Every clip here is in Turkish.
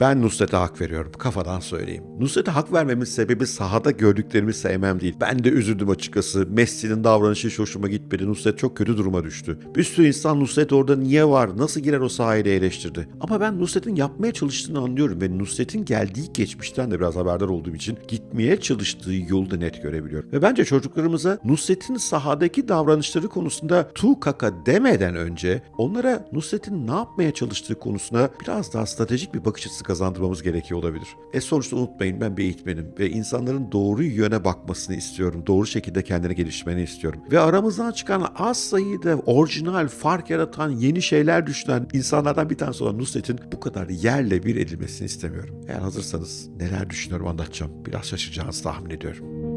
Ben Nusret'e hak veriyorum. Kafadan söyleyeyim. Nusret'e hak vermemin sebebi sahada gördüklerimi sevmem değil. Ben de üzüldüm açıkçası. Messi'nin davranışı hiç hoşuma gitmedi. Nusret çok kötü duruma düştü. Bir sürü insan Nusret orada niye var, nasıl girer o sahayı diye eleştirdi. Ama ben Nusret'in yapmaya çalıştığını anlıyorum ve Nusret'in geldiği geçmişten de biraz haberdar olduğum için gitmeye çalıştığı yolu da net görebiliyorum. Ve bence çocuklarımıza Nusret'in sahadaki davranışları konusunda tu kaka demeden önce onlara Nusret'in ne yapmaya çalıştığı konusuna biraz daha stratejik bir bakış açısı kazandırmamız gerekiyor olabilir. E sonuçta unutmayın ben bir eğitmenim ve insanların doğru yöne bakmasını istiyorum. Doğru şekilde kendini geliştirmeni istiyorum. Ve aramızdan çıkan az sayıda orijinal, fark yaratan, yeni şeyler düşünen insanlardan bir tanesi olan Nusret'in bu kadar yerle bir edilmesini istemiyorum. Eğer hazırsanız neler düşünüyorum anlatacağım. Biraz şaşıracağınızı tahmin ediyorum.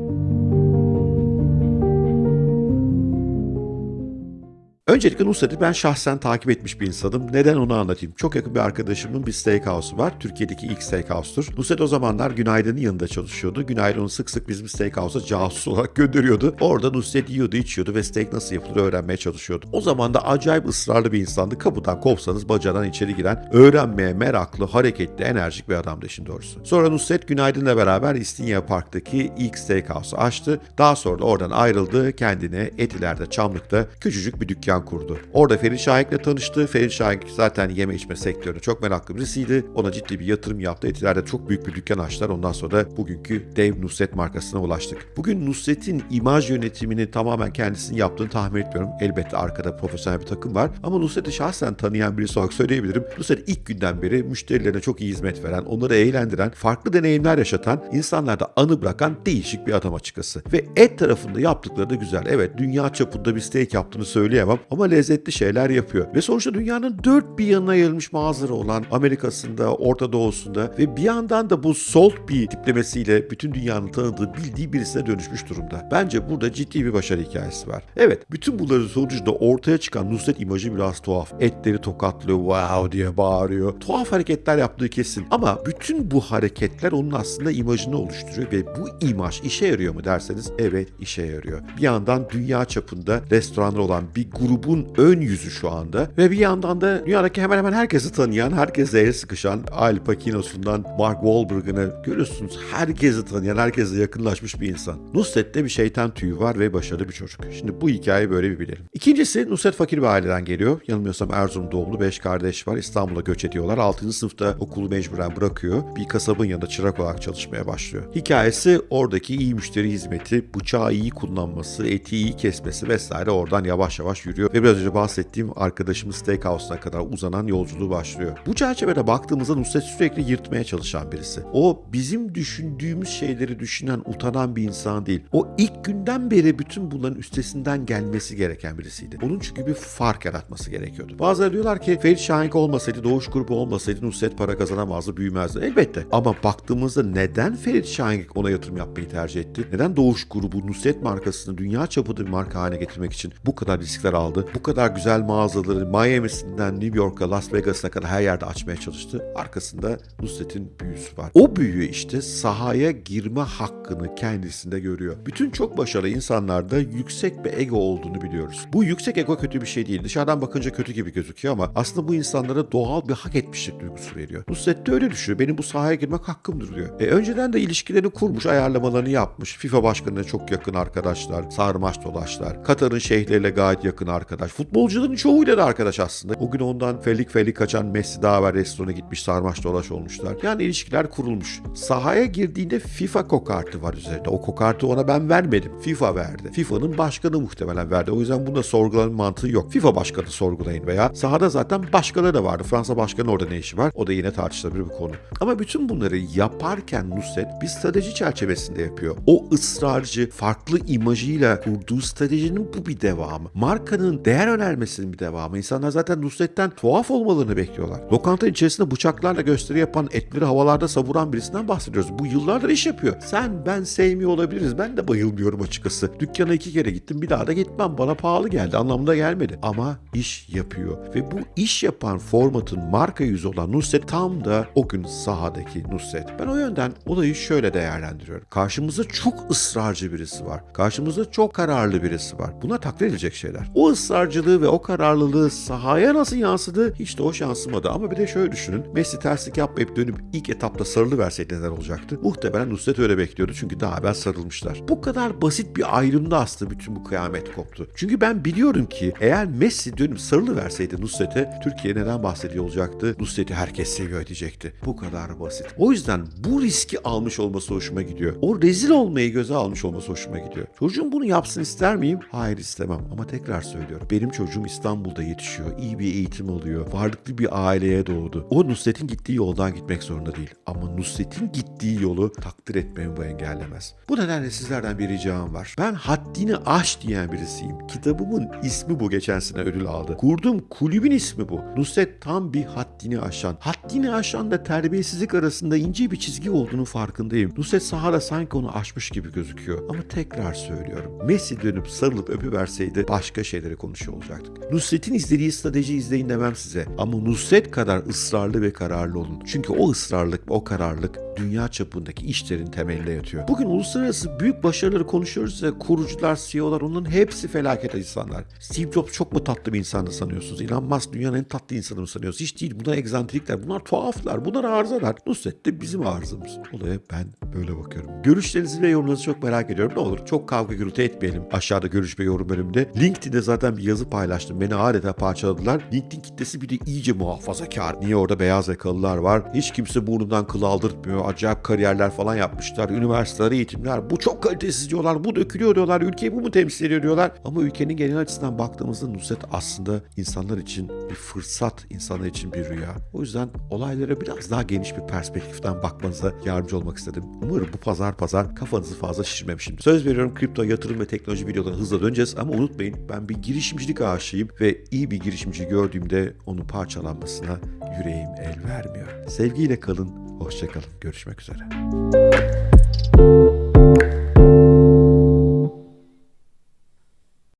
Öncelikle Nusret'i ben şahsen takip etmiş bir insanım. Neden onu anlatayım. Çok yakın bir arkadaşımın bir steakhouse'u var. Türkiye'deki ilk steakhouse'tur. Nusret o zamanlar Günaydın'ın yanında çalışıyordu. Günaydın onu sık sık bizim steakhouse'a casus olarak gönderiyordu. Orada Nusret yiyordu, içiyordu ve steak nasıl yapılır öğrenmeye çalışıyordu. O zaman da acayip ısrarlı bir insandı. Kapıdan kovsanız bacadan içeri giren, öğrenmeye meraklı, hareketli, enerjik bir adamdı işin doğrusu. Sonra Nusret Günaydın'la beraber İstinye Park'taki ilk steakhouse'u açtı. Daha sonra da oradan ayrıldı. Kendine Etiler'de, Çamlık'ta küçücük bir dükkan kurdu. Orada Ferit Şahik'le tanıştı. Ferit Şahik zaten yeme içme sektörüne çok meraklı birisiydi. Ona ciddi bir yatırım yaptı. Etiler'de çok büyük bir dükkan açtılar. Ondan sonra bugünkü dev Nusret markasına ulaştık. Bugün Nusret'in imaj yönetimini tamamen kendisinin yaptığını tahmin etmiyorum. Elbette arkada profesyonel bir takım var. Ama Nusret'i şahsen tanıyan birisi olarak söyleyebilirim. Nusret ilk günden beri müşterilerine çok iyi hizmet veren, onları eğlendiren, farklı deneyimler yaşatan, insanlarda anı bırakan değişik bir adam açıkçası. Ve et tarafında yaptıkları da güzel. Evet dünya çapında bir steak yaptığını söyleyemem ama lezzetli şeyler yapıyor. Ve sonuçta dünyanın dört bir yanına yayılmış mağazaları olan Amerika'sında, Orta Doğu'sunda ve bir yandan da bu salt bir tiplemesiyle bütün dünyanın tanıdığı, bildiği birisine dönüşmüş durumda. Bence burada ciddi bir başarı hikayesi var. Evet, bütün bunların sonucunda ortaya çıkan Nusret imajı biraz tuhaf. Etleri tokatlıyor, wow diye bağırıyor. Tuhaf hareketler yaptığı kesin. Ama bütün bu hareketler onun aslında imajını oluşturuyor ve bu imaj işe yarıyor mu derseniz evet işe yarıyor. Bir yandan dünya çapında restoranlar olan bir grubun ön yüzü şu anda ve bir yandan da dünyadaki hemen hemen herkesi tanıyan, herkese el sıkışan Al Pacino'sundan Mark Wahlberg'ını görüyorsunuz. Herkesi tanıyan, herkese yakınlaşmış bir insan. Nusret'te bir şeytan tüyü var ve başarılı bir çocuk. Şimdi bu hikayeyi böyle bir bilelim. İkincisi Nusret fakir bir aileden geliyor. Yanılmıyorsam Erzurum doğumlu 5 kardeş var. İstanbul'a göç ediyorlar. 6. sınıfta okulu mecburen bırakıyor. Bir kasabın yanında çırak olarak çalışmaya başlıyor. Hikayesi oradaki iyi müşteri hizmeti, bıçağı iyi kullanması, eti iyi kesmesi vesaire oradan yavaş yavaş yürüyor ve biraz önce bahsettiğim arkadaşımız Steakhouse'una kadar uzanan yolculuğu başlıyor. Bu çerçevede baktığımızda Nusret sürekli yırtmaya çalışan birisi. O bizim düşündüğümüz şeyleri düşünen, utanan bir insan değil. O ilk günden beri bütün bunların üstesinden gelmesi gereken birisiydi. Onun çünkü bir fark yaratması gerekiyordu. Bazıları diyorlar ki Ferit Şahink olmasaydı, Doğuş grubu olmasaydı Nusret para kazanamazdı, büyümezdi. Elbette. Ama baktığımızda neden Ferit Şahink ona yatırım yapmayı tercih etti? Neden Doğuş grubu Nusret markasını dünya çapında bir marka haline getirmek için bu kadar riskler aldı? Bu kadar güzel mağazaları Miami'sinden New York'a, Las Vegas'a kadar her yerde açmaya çalıştı. Arkasında Nusret'in büyüsü var. O büyü işte sahaya girme hakkını kendisinde görüyor. Bütün çok başarılı insanlarda yüksek bir ego olduğunu biliyoruz. Bu yüksek ego kötü bir şey değil. Dışarıdan bakınca kötü gibi gözüküyor ama aslında bu insanlara doğal bir hak etmişlik duygusu veriyor. Nusret de öyle düşünüyor. Benim bu sahaya girmek hakkımdır diyor. E, önceden de ilişkilerini kurmuş, ayarlamalarını yapmış. FIFA başkanına çok yakın arkadaşlar, sarmaş dolaşlar. Katar'ın şeyhleriyle gayet yakın arkadaş. Futbolcuların çoğuyla da arkadaş aslında. O gün ondan felik felik kaçan Messi daha evvel restorana gitmiş, sarmaş dolaş olmuşlar. Yani ilişkiler kurulmuş. Sahaya girdiğinde FIFA kokartı var üzerinde. O kokartı ona ben vermedim. FIFA verdi. FIFA'nın başkanı muhtemelen verdi. O yüzden bunda sorgulamanın mantığı yok. FIFA başkanı sorgulayın veya sahada zaten başkaları da vardı. Fransa başkanı orada ne işi var? O da yine tartışılabilir bir konu. Ama bütün bunları yaparken Nusret bir strateji çerçevesinde yapıyor. O ısrarcı, farklı imajıyla kurduğu stratejinin bu bir devamı. Markanın değer önermesinin bir devamı. İnsanlar zaten Nusret'ten tuhaf olmalarını bekliyorlar. Lokanta içerisinde bıçaklarla gösteri yapan, etleri havalarda savuran birisinden bahsediyoruz. Bu yıllardır iş yapıyor. Sen ben sevmiyor olabiliriz. Ben de bayılmıyorum açıkçası. Dükkana iki kere gittim. Bir daha da gitmem. Bana pahalı geldi. Anlamında gelmedi. Ama iş yapıyor. Ve bu iş yapan formatın marka yüzü olan Nusret tam da o gün sahadaki Nusret. Ben o yönden olayı şöyle değerlendiriyorum. Karşımızda çok ısrarcı birisi var. Karşımızda çok kararlı birisi var. Bunlar takdir edilecek şeyler. O ısrarcılığı ve o kararlılığı sahaya nasıl yansıdı hiç de hoş yansımadı. Ama bir de şöyle düşünün. Messi terslik yapmayıp dönüp ilk etapta sarılı verseydi neler olacaktı? Muhtemelen Nusret öyle bekliyordu çünkü daha evvel sarılmışlar. Bu kadar basit bir ayrımda aslında bütün bu kıyamet koptu. Çünkü ben biliyorum ki eğer Messi dönüp sarılı verseydi Nusret'e Türkiye neden bahsediyor olacaktı? Nusret'i herkes seviyor diyecekti. Bu kadar basit. O yüzden bu riski almış olması hoşuma gidiyor. O rezil olmayı göze almış olması hoşuma gidiyor. Çocuğum bunu yapsın ister miyim? Hayır istemem ama tekrar söylüyorum. Benim çocuğum İstanbul'da yetişiyor. iyi bir eğitim alıyor. Varlıklı bir aileye doğdu. O Nusret'in gittiği yoldan gitmek zorunda değil. Ama Nusret'in gittiği yolu takdir etmemi bu engellemez. Bu nedenle sizlerden bir ricam var. Ben haddini aş diyen birisiyim. Kitabımın ismi bu geçen sene ödül aldı. Kurduğum kulübün ismi bu. Nusret tam bir haddini aşan. Haddini aşan da terbiyesizlik arasında ince bir çizgi olduğunu farkındayım. Nusret sahada sanki onu aşmış gibi gözüküyor. Ama tekrar söylüyorum. Messi dönüp sarılıp öpüverseydi başka şeyleri konuşuyor olacaktık. Nusret'in izlediği strateji izleyin demem size. Ama Nusret kadar ısrarlı ve kararlı olun. Çünkü o ısrarlık, o kararlılık dünya çapındaki işlerin temeline yatıyor. Bugün uluslararası büyük başarıları konuşuyoruz ve kurucular, CEO'lar onların hepsi felaket insanlar. Steve Jobs çok mu tatlı bir insandı sanıyorsunuz? Elon Musk dünyanın en tatlı insanı mı sanıyorsunuz? Hiç değil. Bunlar egzantrikler. Bunlar tuhaflar. Bunlar arızalar. Nusret de bizim arızamız. Olaya ben böyle bakıyorum. Görüşlerinizi ve yorumlarınızı çok merak ediyorum. Ne olur çok kavga gürültü etmeyelim. Aşağıda görüş ve yorum bölümünde. LinkedIn'de zaten bir yazı paylaştım. Beni adeta parçaladılar. LinkedIn kitlesi bir de iyice muhafazakar. Niye orada beyaz yakalılar var? Hiç kimse burnundan kıl aldırtmıyor. Acayip kariyerler falan yapmışlar. Üniversiteler, eğitimler. Bu çok kalitesiz diyorlar. Bu dökülüyor diyorlar. Ülkeyi bu mu temsil ediyor diyorlar. Ama ülkenin genel açısından baktığımızda Nusret aslında insanlar için bir fırsat, insanlar için bir rüya. O yüzden olaylara biraz daha geniş bir perspektiften bakmanıza yardımcı olmak istedim. Umarım bu pazar pazar kafanızı fazla şişirmemişimdir. Söz veriyorum kripto, yatırım ve teknoloji videolarına hızla döneceğiz ama unutmayın ben bir girişimcilik aşığıyım ve iyi bir girişimci gördüğümde onun parçalanmasına yüreğim el vermiyor. Sevgiyle kalın, hoşçakalın. Görüşmek üzere.